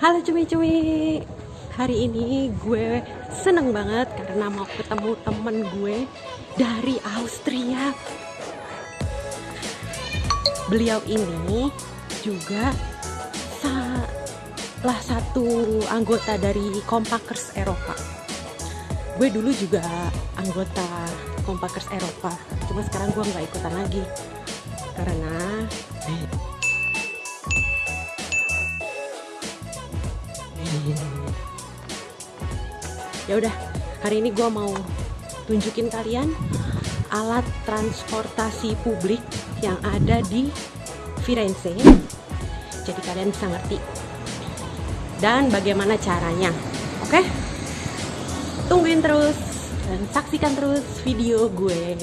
Halo cumi-cumi. Hari ini gue seneng banget karena mau ketemu temen gue dari Austria. Beliau ini juga salah satu anggota dari Compakers Eropa. Gue dulu juga anggota Compakers Eropa Cuma sekarang gue nggak ikutan lagi Karena ya udah hari ini gue mau tunjukin kalian alat transportasi publik yang ada di Firenze. Jadi kalian bisa ngerti dan bagaimana caranya oke? Tungguin terus dan saksikan terus video gue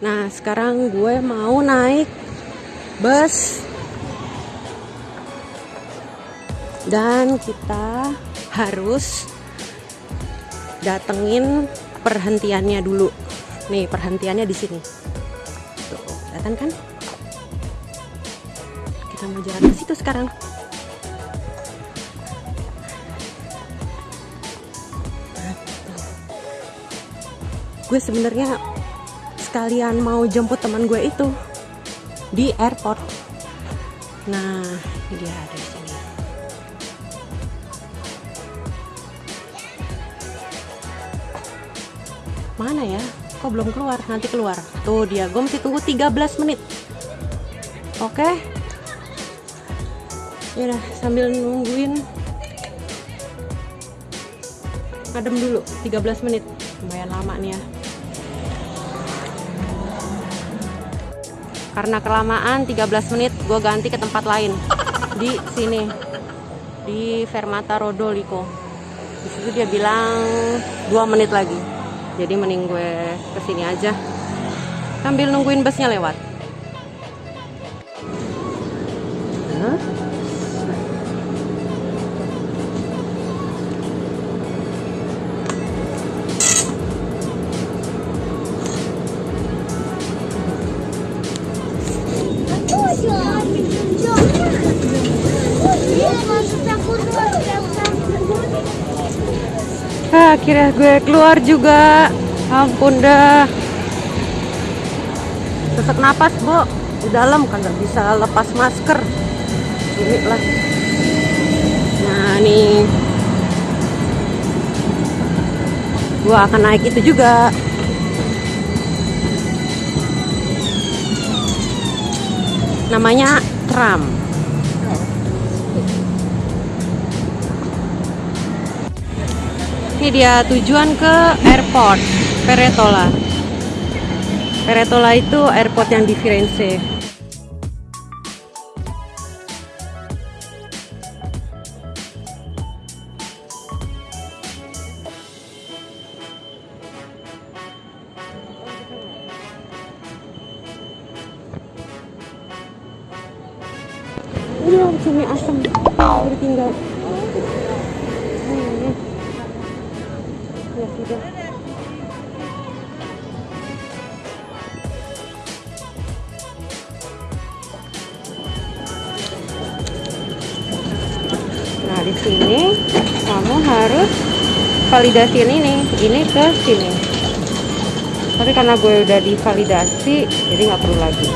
Nah, sekarang gue mau naik bus. Dan kita harus datengin perhentiannya dulu. Nih, perhentiannya di sini. Tuh, kelihatan kan? Kita mau jalan ke situ sekarang. Gue sebenarnya sekalian mau jemput teman gue itu di airport. Nah, ini dia ada di sini. Mana ya? Kok belum keluar? Nanti keluar. Tuh dia, gue mesti tunggu 13 menit. Oke. Ya udah, sambil nungguin adem dulu 13 menit. Lumayan lama nih ya. Karena kelamaan 13 menit gue ganti ke tempat lain. Di sini. Di Fermata Rodolico di situ dia bilang 2 menit lagi. Jadi mending gue ke sini aja. Sambil nungguin busnya lewat? Ah, akhirnya gue keluar juga. Ampun dah. Sesak napas bu di dalam kan nggak bisa lepas masker. Ini lah. Nah nih. Gue akan naik itu juga. Namanya tram ini dia tujuan ke airport Peretola. Peretola itu airport yang di Firenze. Ini cumi asam udah nah di sini kamu harus validasiin ini ini ke sini. Tapi karena gue udah divalidasi jadi nggak perlu lagi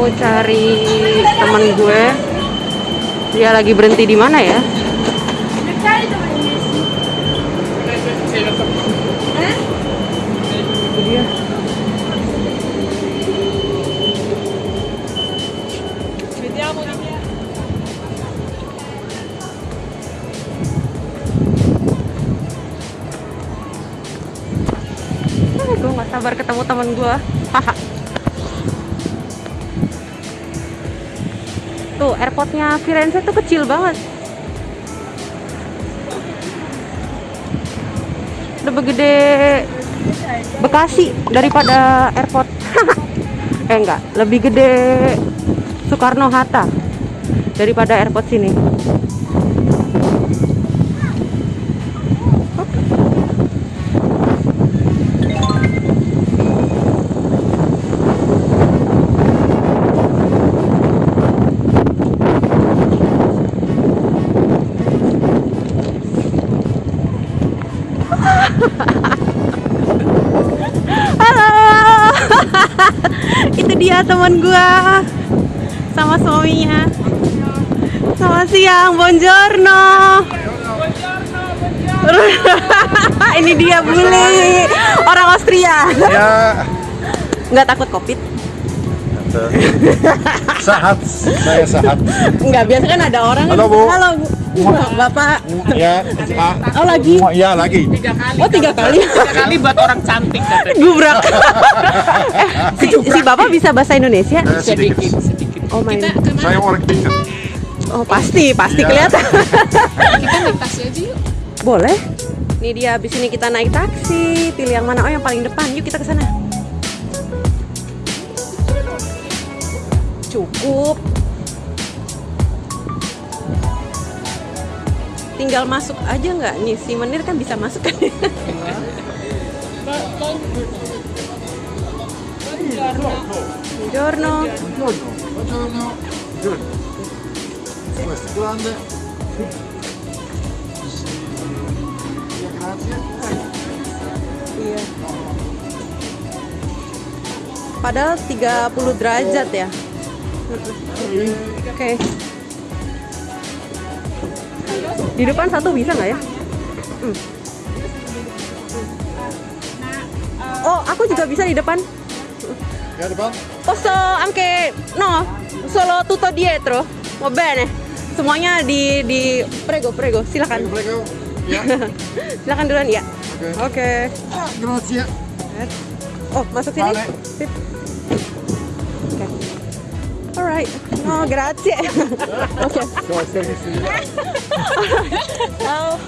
mau cari temen gue. Dia lagi berhenti di mana ya? Airportnya Firenze tuh kecil banget. Lebih gede Bekasi daripada airport. eh enggak, lebih gede Soekarno Hatta daripada airport sini. Teman gua sama suaminya. Selamat siang, buongiorno. Ini dia bully orang Austria. Ya, Nggak takut covid? sehat. Saya sehat. Nggak biasa kan ada orang. Halo, Bu. Halo Bu. Bapak. Ya, Pak. Oh lagi. Ya, lagi. Oh tiga kali. tiga kali buat orang cantik katanya. Gubrak. eh, si, si bapak bisa bahasa Indonesia? Eh, sedikit. sedikit Oh my. kita ke mana Saya orang tingkat. Oh pasti, pasti Iya. kelihatan. kita naik taksi aja yuk Boleh. Nih dia habis ini kita naik taksi. Pilih yang mana? Oh yang paling depan. Yuk kita ke sana. Cukup. Tinggal masuk aja nggak nih si Menir kan bisa masuk kan? Buongiorno. Buongiorno. Good. Questo è grande. Grazie. Iya. Padahal 30 derajat ya. Oke. Di depan satu bisa nggak ya? Hmm. Oh, aku juga bisa di depan. Ya, depan. Posso anche no, solo tutto dietro. Va bene. Semuanya di di prego, prego. Silakan. Prego, prego. Ya. Silakan duluan ya. Oke. Oke. Ah, grazie. Oh, masuk sini? Vale. Sip. Oke. Alright. Oh, grazie. Messo? Ciao.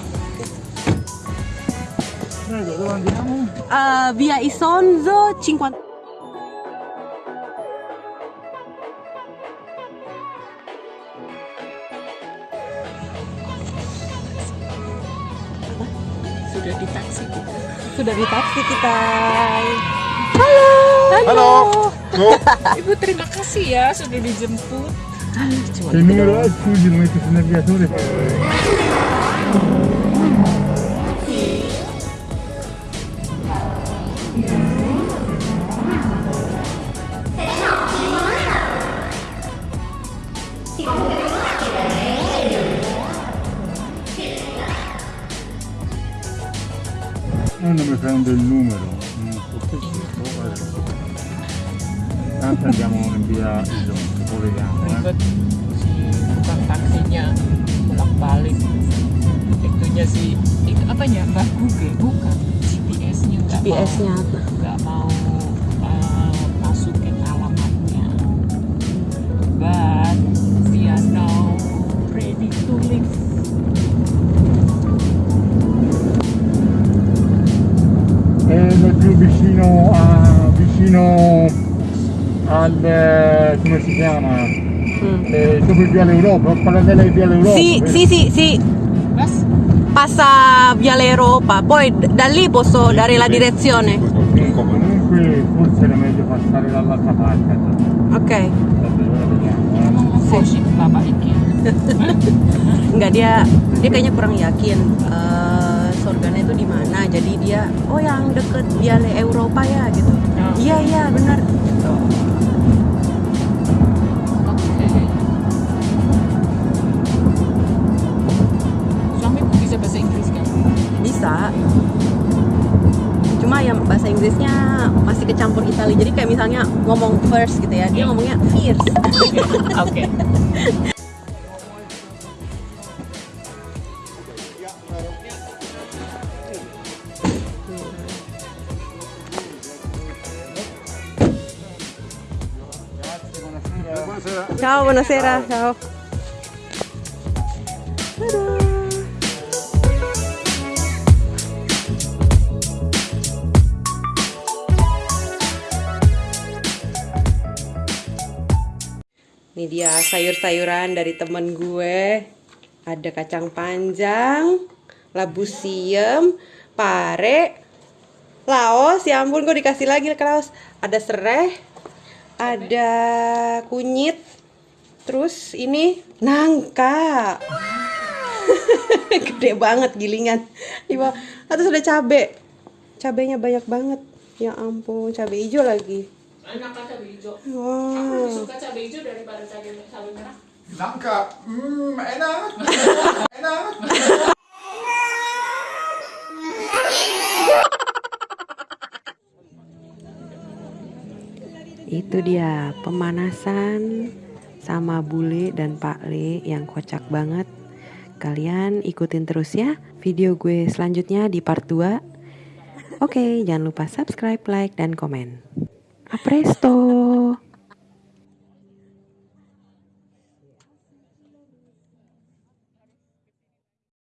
Prego, dove andiamo? Eh, via Isonzo 50. sudah di taksi kita Sudah di taksi kita. Halo. Halo. Oh, ibu terima kasih ya sudah dijemput numero è scusi, lo metti sul navigatore. Non mi prendo il numero, non so perché. In via Isonzo, poi vediamo. Eh. ribet si tukang taksinya bolak balik itunya si itu apanya mbak Google bukan GPS-nya nggak mau GPS-nya. nggak mau come si chiama? Hmm. Eh, sopra via l'Europa, parallele via l'Europa. Sì, vero? sì, sì, sì. Mas Passa Viale Europa, poi da lì posso dare la direzione. Comunque forse era meglio passare dall'altra parte. Bapak iki Enggak dia dia kayaknya kurang yakin eh, surganya itu di mana. Jadi dia oh yang deket Viale Europa ya gitu. Oh. Iya iya benar. Bisa cuma ya bahasa Inggrisnya masih kecampur Itali. Jadi kayak misalnya ngomong first gitu ya dia ngomongnya fierce. Oke. Buonasera. ciao buonasera. Ciao Ini dia sayur-sayuran dari temen gue. Ada kacang panjang, labu siem, pare, laos. Ya ampun, gue dikasih lagi ke laos. Ada serai, ada kunyit, terus ini nangka. Gede banget gilingan. Bawah. Terus ada cabe. Cabenya banyak banget. Ya ampun, cabe hijau lagi. Enak cabai hijau. Wow. Suka cabai hijau daripada cabai cabai merah. Nangka, hmm, enak. enak. Itu dia pemanasan sama bule dan Pak Le yang kocak banget. Kalian ikutin terus ya video gue selanjutnya di part 2. Oke, jangan lupa subscribe, like, dan komen. A presto!